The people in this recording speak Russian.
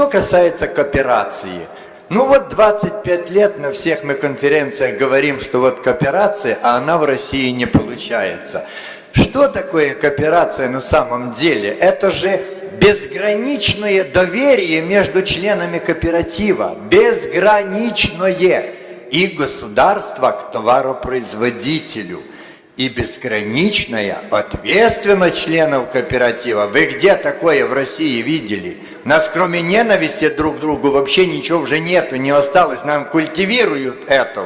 Что касается кооперации, ну вот 25 лет на всех мы конференциях говорим, что вот кооперация, а она в России не получается. Что такое кооперация на самом деле? Это же безграничное доверие между членами кооператива. Безграничное. И государство к товаропроизводителю. И безграничная ответственность членов кооператива. Вы где такое в России видели? У нас кроме ненависти друг к другу вообще ничего уже нету, не осталось. Нам культивируют это.